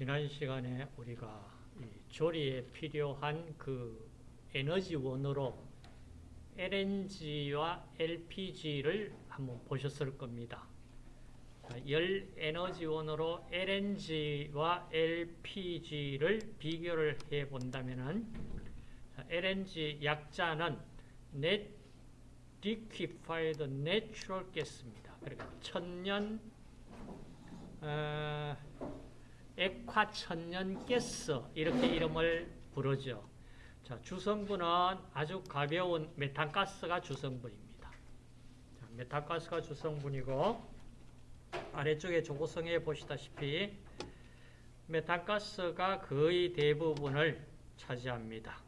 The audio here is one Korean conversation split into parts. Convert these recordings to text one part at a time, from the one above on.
지난 시간에 우리가 조리에 필요한 그 에너지원으로 LNG와 LPG를 한번 보셨을 겁니다. 열 에너지원으로 LNG와 LPG를 비교를 해 본다면은 LNG 약자는 Net Liquefied Natural Gas입니다. 그러니까 천년 어, 액화천년 가스 이렇게 이름을 부르죠. 자, 주성분은 아주 가벼운 메탄가스가 주성분입니다. 자, 메탄가스가 주성분이고 아래쪽에 조고성에 보시다시피 메탄가스가 거의 대부분을 차지합니다.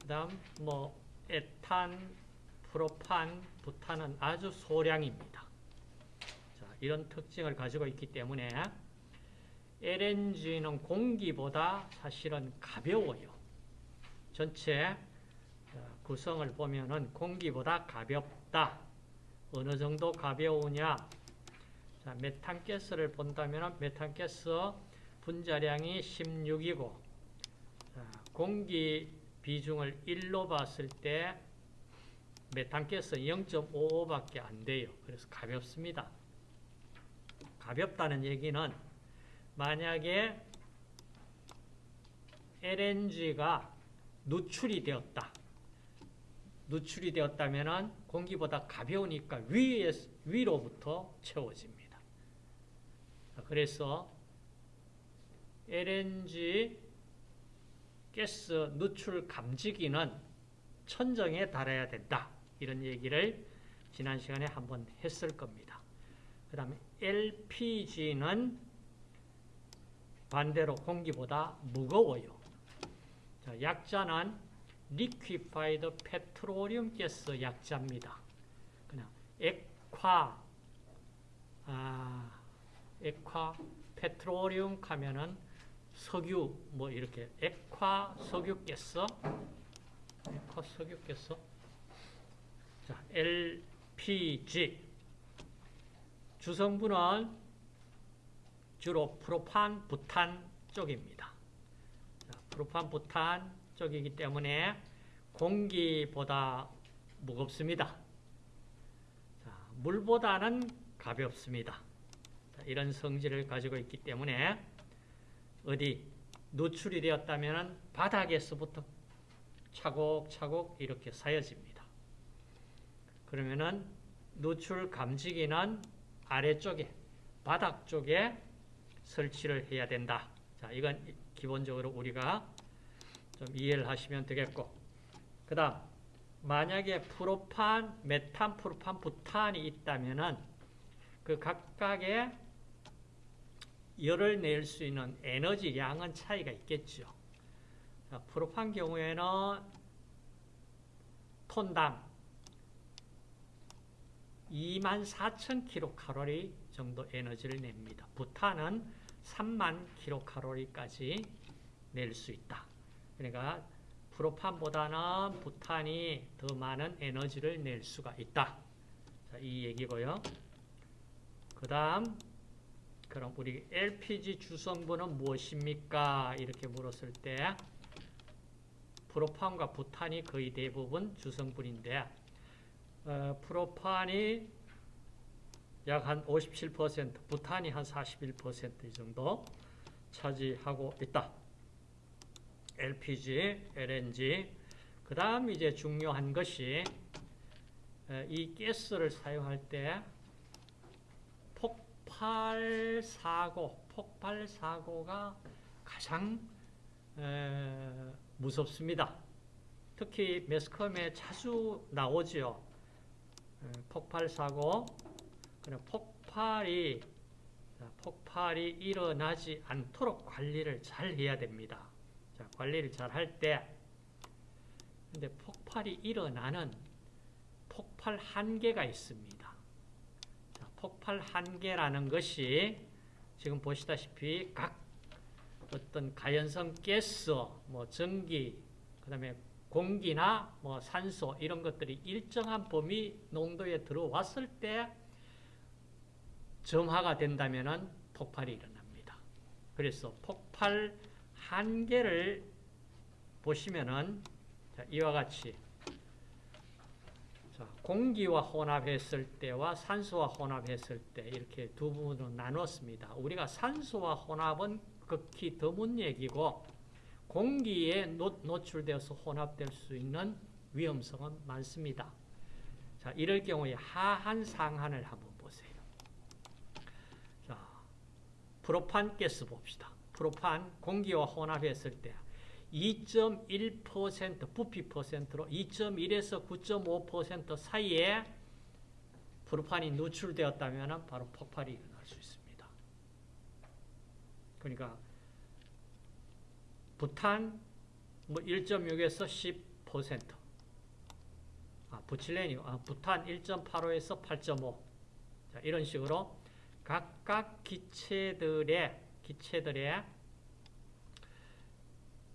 그 다음 뭐 에탄, 프로판, 부탄은 아주 소량입니다. 자, 이런 특징을 가지고 있기 때문에 LNG는 공기보다 사실은 가벼워요. 전체 구성을 보면은 공기보다 가볍다. 어느 정도 가벼우냐? 자, 메탄가스를 본다면 메탄가스 분자량이 16이고 자, 공기 비중을 1로 봤을 때 메탄가스 0.55밖에 안 돼요. 그래서 가볍습니다. 가볍다는 얘기는 만약에 LNG가 누출이 되었다. 누출이 되었다면 공기보다 가벼우니까 위에, 위로부터 채워집니다. 그래서 LNG 가스 누출 감지기는 천정에 달아야 된다. 이런 얘기를 지난 시간에 한번 했을 겁니다. 그 다음에 LPG는 반대로 공기보다 무거워요. 자, 약자는 liquefied petroleum gas 약자입니다. 그냥 액화, 아, 액화, 페트로리움 하면은 석유, 뭐 이렇게 액화 석유 가스, 액화 석유 가스. 자, LPG 주성분은 주로 프로판, 부탄 쪽입니다. 자, 프로판, 부탄 쪽이기 때문에 공기보다 무겁습니다. 자, 물보다는 가볍습니다. 자, 이런 성질을 가지고 있기 때문에 어디 노출이 되었다면 바닥에서부터 차곡차곡 이렇게 쌓여집니다. 그러면은 노출 감지기는 아래쪽에 바닥 쪽에 설치를 해야 된다. 자, 이건 기본적으로 우리가 좀 이해를 하시면 되겠고. 그 다음, 만약에 프로판, 메탄, 프로판, 부탄이 있다면은 그 각각의 열을 낼 수 있는 에너지 양은 차이가 있겠죠. 자, 프로판 경우에는 톤당 24,000kcal 정도 에너지를 냅니다. 부탄은 3만 kcal까지 낼 수 있다. 그러니까 프로판보다는 부탄이 더 많은 에너지를 낼 수가 있다. 자, 이 얘기고요. 그 다음 그럼 우리 LPG 주성분은 무엇입니까? 이렇게 물었을 때 프로판과 부탄이 거의 대부분 주성분인데 어, 프로판이 약 한 57%, 부탄이 한 41% 정도 차지하고 있다. LPG, LNG. 그 다음 이제 중요한 것이 이 가스를 사용할 때 폭발 사고, 폭발 사고가 가장 무섭습니다. 특히 매스컴에 자주 나오죠. 폭발 사고, 폭발이 폭발이 일어나지 않도록 관리를 잘 해야 됩니다. 자, 관리를 잘 할 때, 근데 폭발이 일어나는 폭발 한계가 있습니다. 자, 폭발 한계라는 것이 지금 보시다시피 각 어떤 가연성 가스, 뭐 전기, 그 다음에 공기나 뭐 산소 이런 것들이 일정한 범위 농도에 들어왔을 때 점화가 된다면 폭발이 일어납니다. 그래서 폭발 한계를 보시면은 자, 이와 같이 자, 공기와 혼합했을 때와 산소와 혼합했을 때 이렇게 두 부분으로 나눴습니다. 우리가 산소와 혼합은 극히 드문 얘기고 공기에 노, 노출되어서 혼합될 수 있는 위험성은 많습니다. 자, 이럴 경우에 하한 상한을 한번 보세요. 자, 프로판 가스 봅시다. 프로판 공기와 혼합했을 때 2.1% 부피 퍼센트로 2.1에서 9.5% 사이에 프로판이 누출되었다면 바로 폭발이 일어날 수 있습니다. 그러니까 부탄 뭐 1.6에서 10%. 아, 부칠레니 아, 부탄 1.85에서 8.5. 자, 이런 식으로 각각 기체들의 기체들의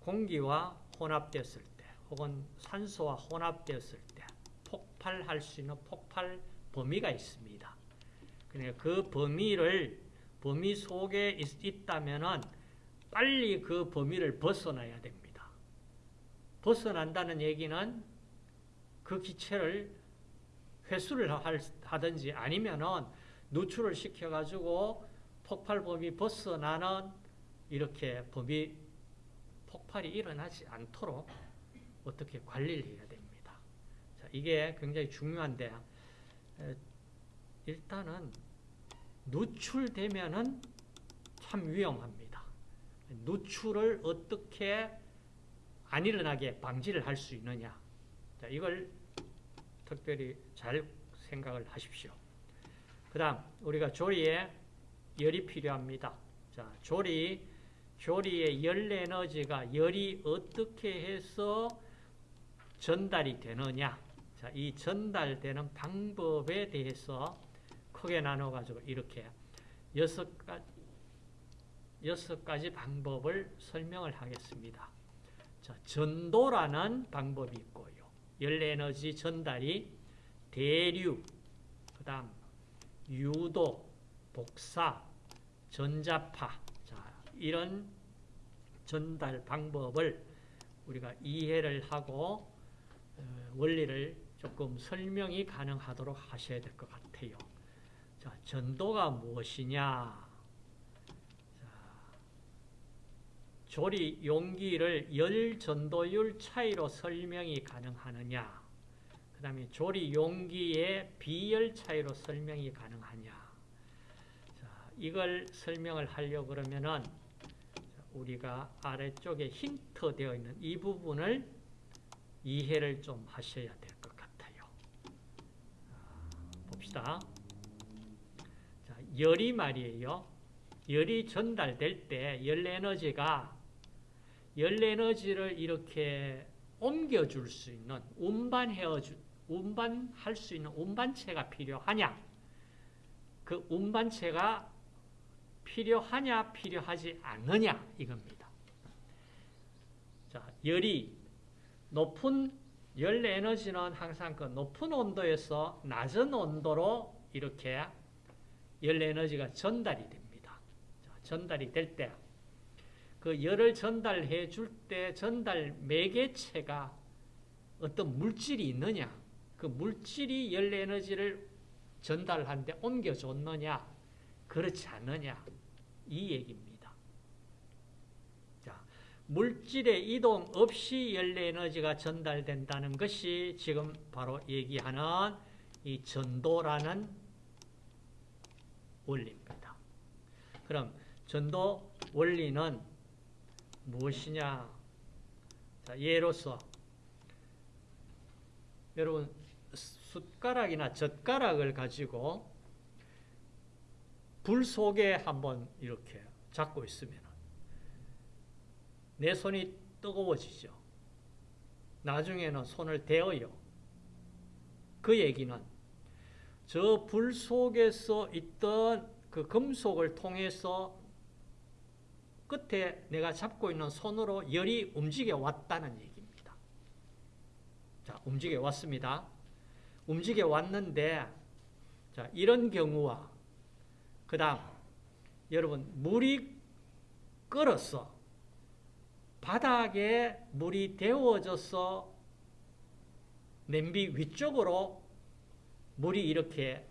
공기와 혼합되었을 때 혹은 산소와 혼합되었을 때 폭발할 수 있는 폭발 범위가 있습니다. 그러니까 그 범위를 범위 속에 있, 다면은 빨리 그 범위를 벗어나야 됩니다. 벗어난다는 얘기는 그 기체를 회수를 하든지 아니면은 누출을 시켜가지고 폭발 범위 벗어나는 이렇게 범위 폭발이 일어나지 않도록 어떻게 관리를 해야 됩니다. 자, 이게 굉장히 중요한데 일단은 누출되면은 참 위험합니다. 누출을 어떻게 안 일어나게 방지를 할 수 있느냐. 자, 이걸 특별히 잘 생각을 하십시오. 그 다음, 우리가 조리에 열이 필요합니다. 자, 조리, 조리의 열 에너지가 열이 어떻게 해서 전달이 되느냐. 자, 이 전달되는 방법에 대해서 크게 나눠가지고 이렇게 여섯 가지, 여섯 가지 방법을 설명을 하겠습니다. 자, 전도라는 방법이 있고요. 열 에너지 전달이 대류, 그 다음 유도, 복사, 전자파, 자, 이런 전달 방법을 우리가 이해를 하고 어, 원리를 조금 설명이 가능하도록 하셔야 될 것 같아요. 자, 전도가 무엇이냐? 조리 용기를 열 전도율 차이로 설명이 가능하느냐? 그 다음에 조리 용기의 비열 차이로 설명이 가능하냐? 자, 이걸 설명을 하려고 그러면은 우리가 아래쪽에 힌트 되어 있는 이 부분을 이해를 좀 하셔야 될 것 같아요. 봅시다. 자, 열이 말이에요. 열이 전달될 때 열 에너지가 열 에너지를 이렇게 옮겨줄 수 있는 운반해어 운반할 수 있는 운반체가 필요하냐? 그 운반체가 필요하냐, 필요하지 않느냐 이겁니다. 자, 열이 높은 열 에너지는 항상 그 높은 온도에서 낮은 온도로 이렇게 열 에너지가 전달이 됩니다. 자, 전달이 될 때 그 열을 전달해 줄 때 전달 매개체가 어떤 물질이 있느냐 그 물질이 열 에너지를 전달하는데 옮겨줬느냐 그렇지 않느냐 이 얘기입니다. 자, 물질의 이동 없이 열 에너지가 전달된다는 것이 지금 바로 얘기하는 이 전도라는 원리입니다. 그럼 전도 원리는 무엇이냐? 자, 예로서 여러분 숟가락이나 젓가락을 가지고 불 속에 한번 이렇게 잡고 있으면 내 손이 뜨거워지죠. 나중에는 손을 대어요. 그 얘기는 저 불 속에서 있던 그 금속을 통해서 끝에 내가 잡고 있는 손으로 열이 움직여 왔다는 얘기입니다. 자, 움직여 왔습니다. 움직여 왔는데, 자, 이런 경우와, 그 다음, 여러분, 물이 끓었어. 바닥에 물이 데워져서 냄비 위쪽으로 물이 이렇게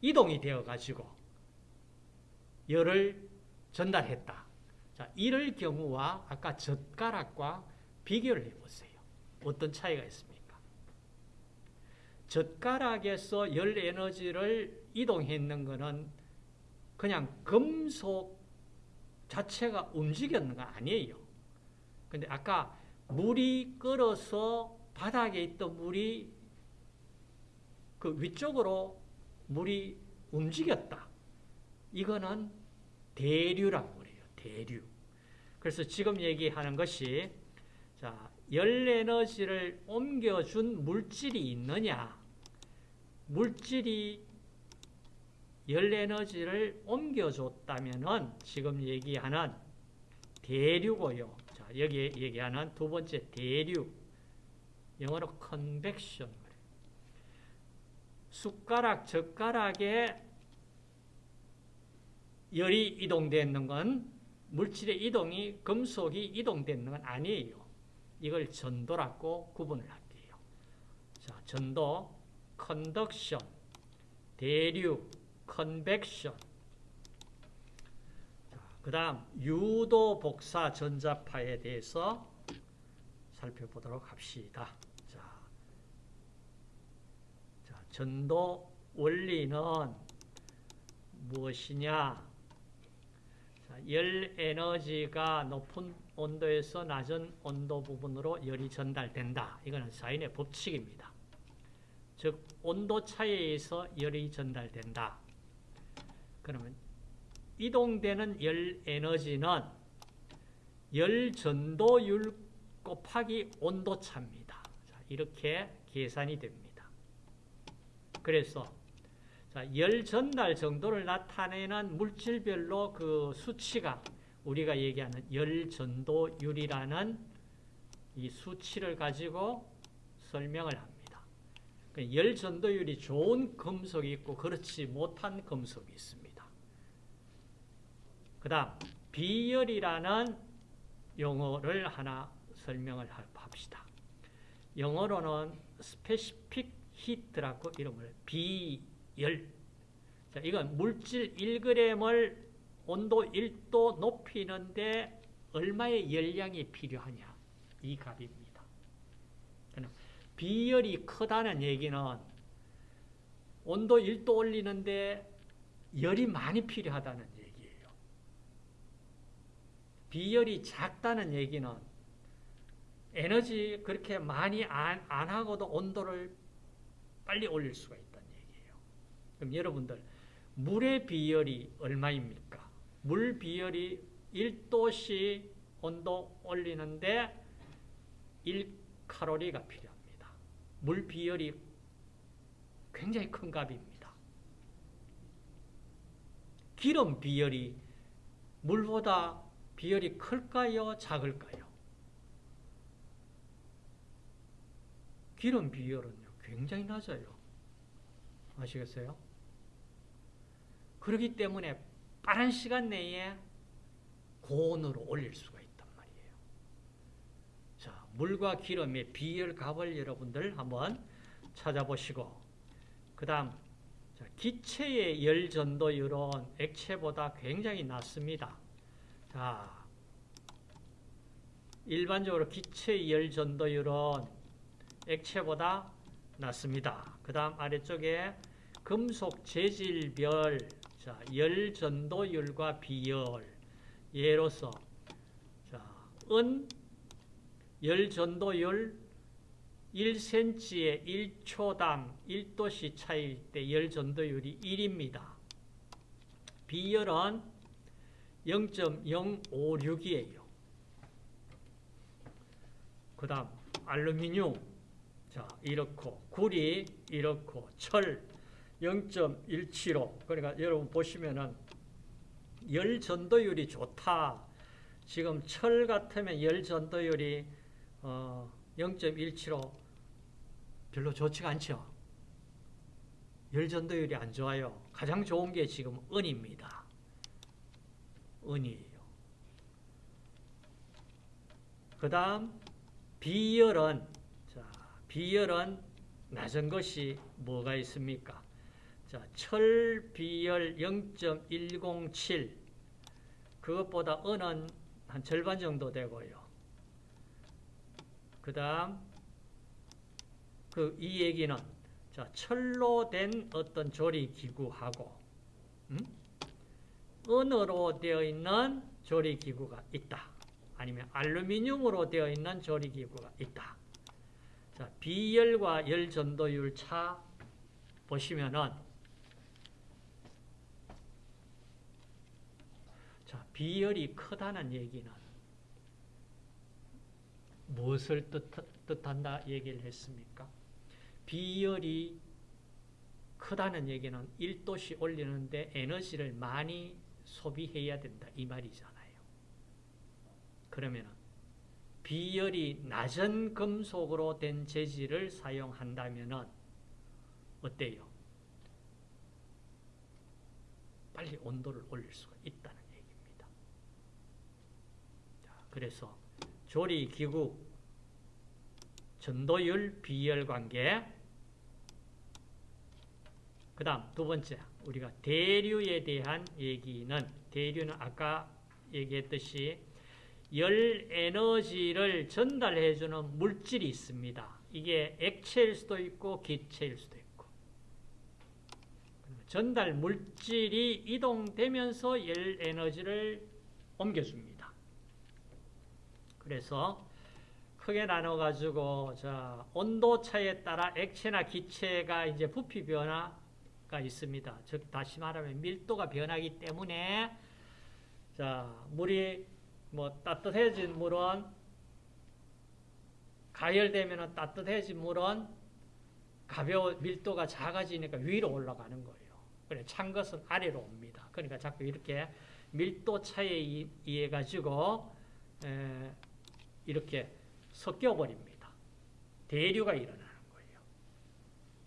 이동이 되어 가지고 열을 전달했다. 자, 이럴 경우와 아까 젓가락과 비교를 해보세요. 어떤 차이가 있습니까? 젓가락에서 열 에너지를 이동했는 것은 그냥 금속 자체가 움직였는 거 아니에요. 근데 아까 물이 끓어서 바닥에 있던 물이 그 위쪽으로 물이 움직였다. 이거는 대류라고 그래요. 대류. 그래서 지금 얘기하는 것이 자, 열 에너지를 옮겨준 물질이 있느냐? 물질이 열 에너지를 옮겨줬다면은 지금 얘기하는 대류고요. 자, 여기 얘기하는 두 번째 대류. 영어로 convection. 숟가락, 젓가락에 열이 이동되는 건 물질의 이동이 금속이 이동되는 건 아니에요. 이걸 전도라고 구분을 할게요. 자, 전도, conduction, 대류, convection. 그 다음 유도 복사 전자파에 대해서 살펴보도록 합시다. 자, 자 전도 원리는 무엇이냐? 자, 열 에너지가 높은 온도에서 낮은 온도 부분으로 열이 전달된다. 이거는 사인의 법칙입니다. 즉 온도 차이에 의해서 열이 전달된다. 그러면 이동되는 열 에너지는 열 전도율 곱하기 온도 차입니다. 자, 이렇게 계산이 됩니다. 그래서 자, 열 전달 정도를 나타내는 물질별로 그 수치가 우리가 얘기하는 열 전도율이라는 이 수치를 가지고 설명을 합니다. 그열 전도율이 좋은 금속이 있고 그렇지 못한 금속이 있습니다. 그 다음 비열이라는 용어를 하나 설명을 합시다. 영어로는 specific heat라고 이름을 비열 자, 이건 물질 1g을 온도 1도 높이는데 얼마의 열량이 필요하냐 이 값입니다. 비열이 크다는 얘기는 온도 1도 올리는데 열이 많이 필요하다는 얘기예요. 비열이 작다는 얘기는 에너지 그렇게 많이 안, 안 하고도 온도를 빨리 올릴 수가 있다는 얘기예요. 그럼 여러분들 물의 비열이 얼마입니까? 물 비열이 1도씨 온도 올리는데 1칼로리가 필요합니다. 물 비열이 굉장히 큰 값입니다. 기름 비열이 물보다 비열이 클까요? 작을까요? 기름 비열은요, 굉장히 낮아요. 아시겠어요? 그렇기 때문에 빠른 시간 내에 고온으로 올릴 수가 물과 기름의 비열 값을 여러분들 한번 찾아보시고, 그 다음, 기체의 열 전도율은 액체보다 굉장히 낮습니다. 자, 일반적으로 기체의 열 전도율은 액체보다 낮습니다. 그 다음 아래쪽에 금속 재질별 자, 열 전도율과 비열 예로서 자, 은, 열 전도율 1cm에 1초당 1도씨 차이일 때 열 전도율이 1입니다. 비열은 0.056이에요. 그 다음 알루미늄 자 이렇고 구리 이렇고 철 0.175 그러니까 여러분 보시면은 열 전도율이 좋다. 지금 철 같으면 열 전도율이 어, 0.175 별로 좋지가 않죠. 열전도율이 안 좋아요. 가장 좋은 게 지금 은입니다. 은이에요. 그 다음 비열은 자, 비열은 낮은 것이 뭐가 있습니까? 자, 철 비열 0.107 그것보다 은은 한 절반 정도 되고요. 그 다음 그 이 얘기는 자, 철로 된 어떤 조리 기구하고 음? 은으로 되어 있는 조리 기구가 있다. 아니면 알루미늄으로 되어 있는 조리 기구가 있다. 자, 비열과 열 전도율 차 보시면은 자, 비열이 크다는 얘기는 무엇을 뜻, 뜻한다 얘기를 했습니까? 비열이 크다는 얘기는 1도씨 올리는데 에너지를 많이 소비해야 된다 이 말이잖아요. 그러면 비열이 낮은 금속으로 된 재질을 사용한다면 어때요? 빨리 온도를 올릴 수가 있다는 얘기입니다. 자, 그래서 조리기구, 전도율, 비열 관계 그 다음 두 번째 우리가 대류에 대한 얘기는 대류는 아까 얘기했듯이 열 에너지를 전달해 주는 물질이 있습니다. 이게 액체일 수도 있고 기체일 수도 있고 전달 물질이 이동되면서 열 에너지를 옮겨줍니다. 그래서 크게 나눠 가지고 자 온도 차에 따라 액체나 기체가 이제 부피 변화가 있습니다. 즉 다시 말하면 밀도가 변하기 때문에 자 물이 뭐 따뜻해진 물은 가열되면 따뜻해진 물은 가벼워 밀도가 작아지니까 위로 올라가는 거예요. 그래 찬 것은 아래로 옵니다. 그러니까 자꾸 이렇게 밀도 차에 의해 가지고 이렇게 섞여 버립니다. 대류가 일어나는 거예요.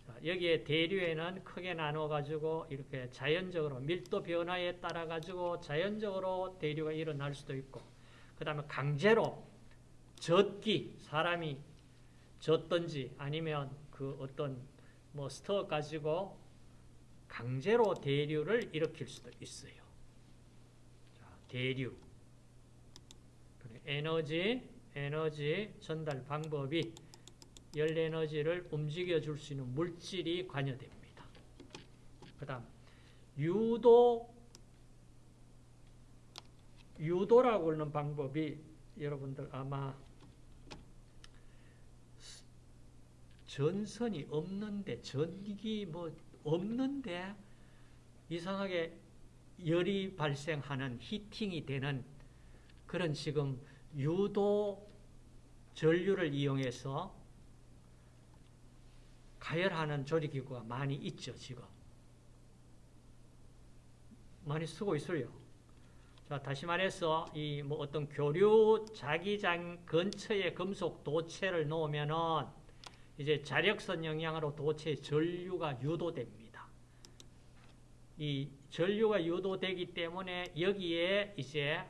자, 여기에 대류에는 크게 나눠 가지고 이렇게 자연적으로 밀도 변화에 따라 가지고 자연적으로 대류가 일어날 수도 있고 그 다음에 강제로 젖기, 사람이 젖든지 아니면 그 어떤 뭐 스터 가지고 강제로 대류를 일으킬 수도 있어요. 자, 대류. 에너지, 에너지 전달 방법이 열 에너지를 움직여 줄 수 있는 물질이 관여됩니다. 그 다음, 유도 유도라고 하는 방법이 여러분들 아마 전선이 없는데 전기 뭐 없는데 이상하게 열이 발생하는 히팅이 되는 그런 지금 유도 전류를 이용해서 가열하는 조리기구가 많이 있죠 지금 많이 쓰고 있어요. 자, 다시 말해서 이 뭐 어떤 교류 자기장 근처에 금속 도체를 놓으면은 이제 자력선 영향으로 도체 전류가 유도됩니다. 이 전류가 유도되기 때문에 여기에 이제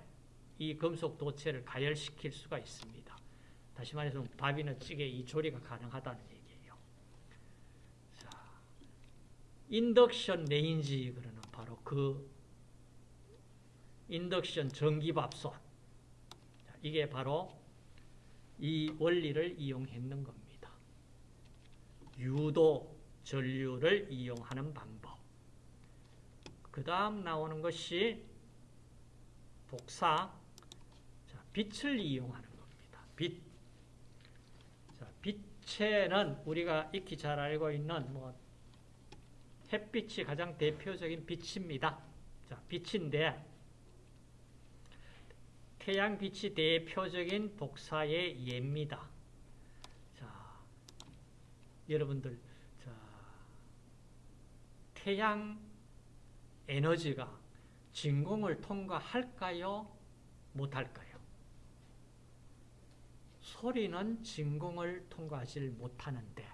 이 금속 도체를 가열시킬 수가 있습니다. 다시 말해서 밥이나 찌개 이 조리가 가능하다는 얘기예요. 자, 인덕션 레인지 그러는 바로 그 인덕션 전기밥솥 이게 바로 이 원리를 이용했는 겁니다. 유도 전류를 이용하는 방법 그 다음 나오는 것이 복사 자, 빛을 이용하는 겁니다. 빛 자, 빛에는 우리가 익히 잘 알고 있는 뭐 햇빛이 가장 대표적인 빛입니다. 자, 빛인데 태양빛이 대표적인 복사의 예입니다. 자, 여러분들, 자, 태양 에너지가 진공을 통과할까요? 못할까요? 소리는 진공을 통과하지 못하는데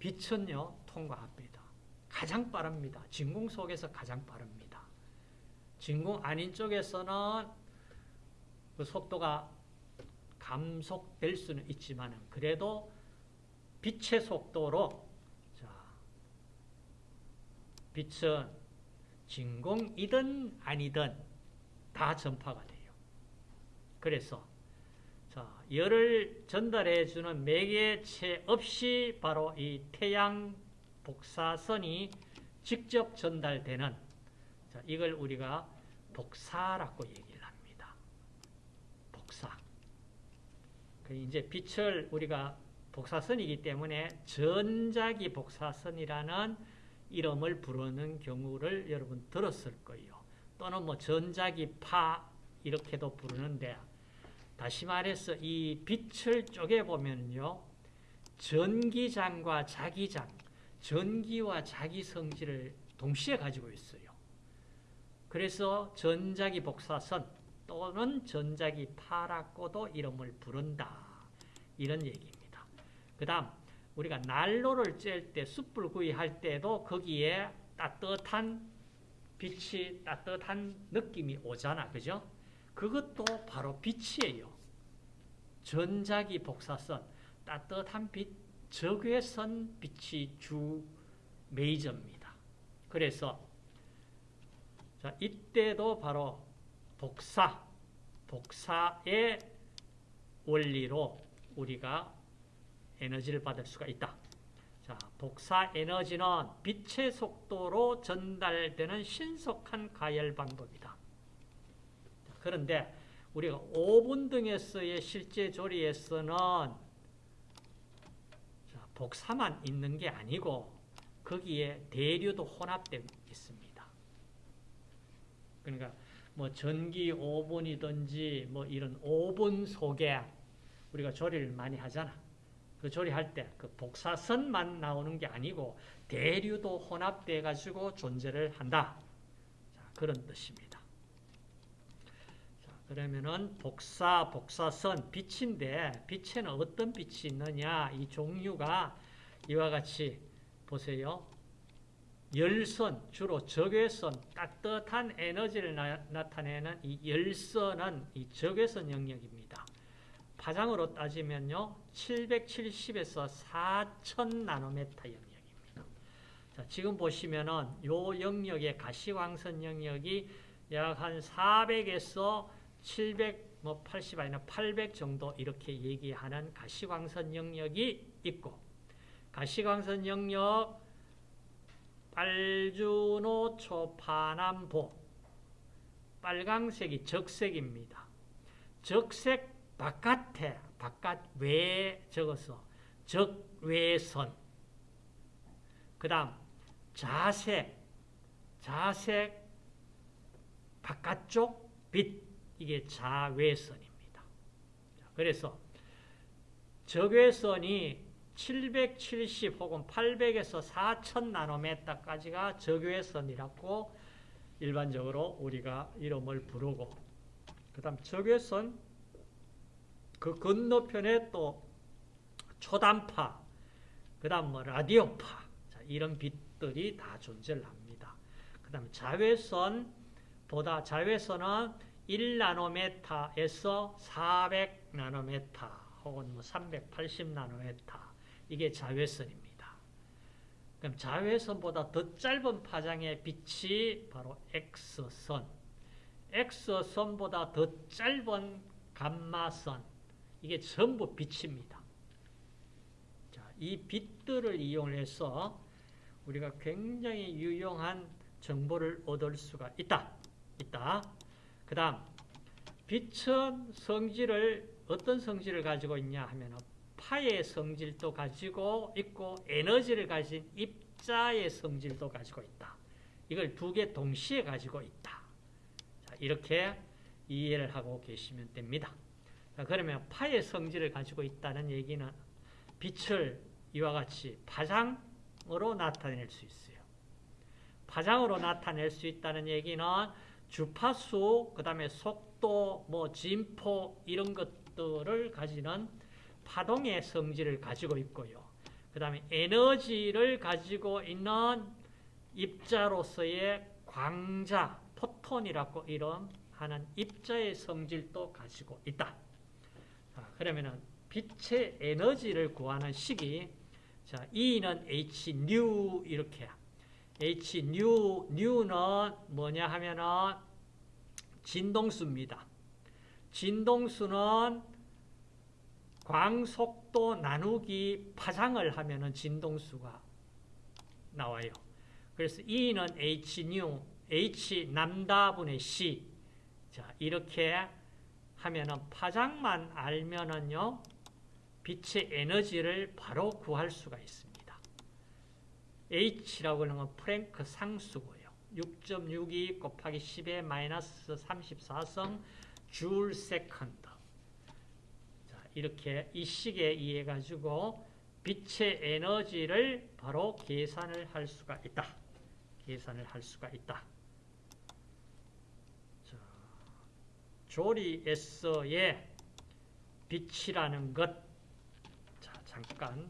빛은요 통과합니다. 가장 빠릅니다. 진공 속에서 가장 빠릅니다. 진공 아닌 쪽에서는 그 속도가 감속될 수는 있지만 그래도 빛의 속도로 자, 빛은 진공이든 아니든 다 전파가 돼요. 그래서 자, 열을 전달해 주는 매개체 없이 바로 이 태양 복사선이 직접 전달되는 자, 이걸 우리가 복사라고 얘기를 합니다. 복사. 그 이제 빛을 우리가 복사선이기 때문에 전자기 복사선이라는 이름을 부르는 경우를 여러분 들었을 거예요. 또는 뭐 전자기 파 이렇게도 부르는데 다시 말해서 이 빛을 쪼개 보면요. 전기장과 자기장, 전기와 자기 성질을 동시에 가지고 있어요. 그래서 전자기 복사선 또는 전자기 파라고도 이름을 부른다. 이런 얘기입니다. 그 다음 우리가 난로를 쬐을 때 숯불 구이 할 때도 거기에 따뜻한 빛이 따뜻한 느낌이 오잖아. 그죠? 그것도 바로 빛이에요. 전자기 복사선, 따뜻한 빛, 적외선 빛이 주 메이저입니다. 그래서 자, 이때도 바로 복사, 복사의 원리로 우리가 에너지를 받을 수가 있다. 자, 복사 에너지는 빛의 속도로 전달되는 신속한 가열 방법이다. 그런데 우리가 오븐 등에서의 실제 조리에서는 복사만 있는 게 아니고 거기에 대류도 혼합되어 있습니다. 그러니까 뭐 전기 오븐이든지 뭐 이런 오븐 속에 우리가 조리를 많이 하잖아. 그 조리할 때 그 복사선만 나오는 게 아니고 대류도 혼합돼 가지고 존재를 한다. 자, 그런 뜻입니다. 자, 그러면은 복사, 복사선, 빛인데 빛에는 어떤 빛이 있느냐? 이 종류가 이와 같이 보세요. 열선, 주로 적외선, 따뜻한 에너지를 나, 타내는이 열선은 이 적외선 영역입니다. 파장으로 따지면요, 770에서 4000 나노메타 영역입니다. 자, 지금 보시면은 요 영역의 가시광선 영역이 약 한 400에서 700, 뭐 80 아니라 800 정도 이렇게 얘기하는 가시광선 영역이 있고, 가시광선 영역, 빨주노 초파남보, 빨강색이 적색입니다. 적색 바깥에 바깥 외에 적어서 적외선 그 다음 자색 자색 바깥쪽 빛 이게 자외선입니다. 그래서 적외선이 770 혹은 800에서 4000 나노메타까지가 적외선이라고 일반적으로 우리가 이름을 부르고 그 다음 적외선 그 건너편에 또 초단파, 그 다음 뭐 라디오파, 자, 이런 빛들이 다 존재를 합니다. 그 다음 자외선보다 자외선은 1나노메타에서 400나노메타 혹은 뭐 380나노메타 이게 자외선입니다. 그럼 자외선보다 더 짧은 파장의 빛이 바로 X선, X선보다 더 짧은 감마선, 이게 전부 빛입니다. 자, 이 빛들을 이용해서 우리가 굉장히 유용한 정보를 얻을 수가 있다. 있다. 그 다음, 빛은 성질을, 어떤 성질을 가지고 있냐 하면 파의 성질도 가지고 있고 에너지를 가진 입자의 성질도 가지고 있다. 이걸 두 개 동시에 가지고 있다. 자, 이렇게 이해를 하고 계시면 됩니다. 그러면 파의 성질을 가지고 있다는 얘기는 빛을 이와 같이 파장으로 나타낼 수 있어요. 파장으로 나타낼 수 있다는 얘기는 주파수, 그 다음에 속도, 뭐 진포 이런 것들을 가지는 파동의 성질을 가지고 있고요. 그 다음에 에너지를 가지고 있는 입자로서의 광자, 포톤이라고 이런 하는 입자의 성질도 가지고 있다. 자, 그러면은 빛의 에너지를 구하는 식이 자, E는 H new 이렇게 H new new는 뭐냐 하면은 진동수입니다. 진동수는 광속도 나누기 파장을 하면은 진동수가 나와요. 그래서 E는 H new, H 남다분의 C. 자, 이렇게 하면은 파장만 알면은요, 빛의 에너지를 바로 구할 수가 있습니다. H라고 하는 건 플랑크 상수고요. 6.62 곱하기 10의 마이너스 34승 줄 second. 자, 이렇게 이 식에 의해 가지고 빛의 에너지를 바로 계산을 할 수가 있다. 계산을 할 수가 있다. 자, 조리에서의 빛이라는 것. 자, 잠깐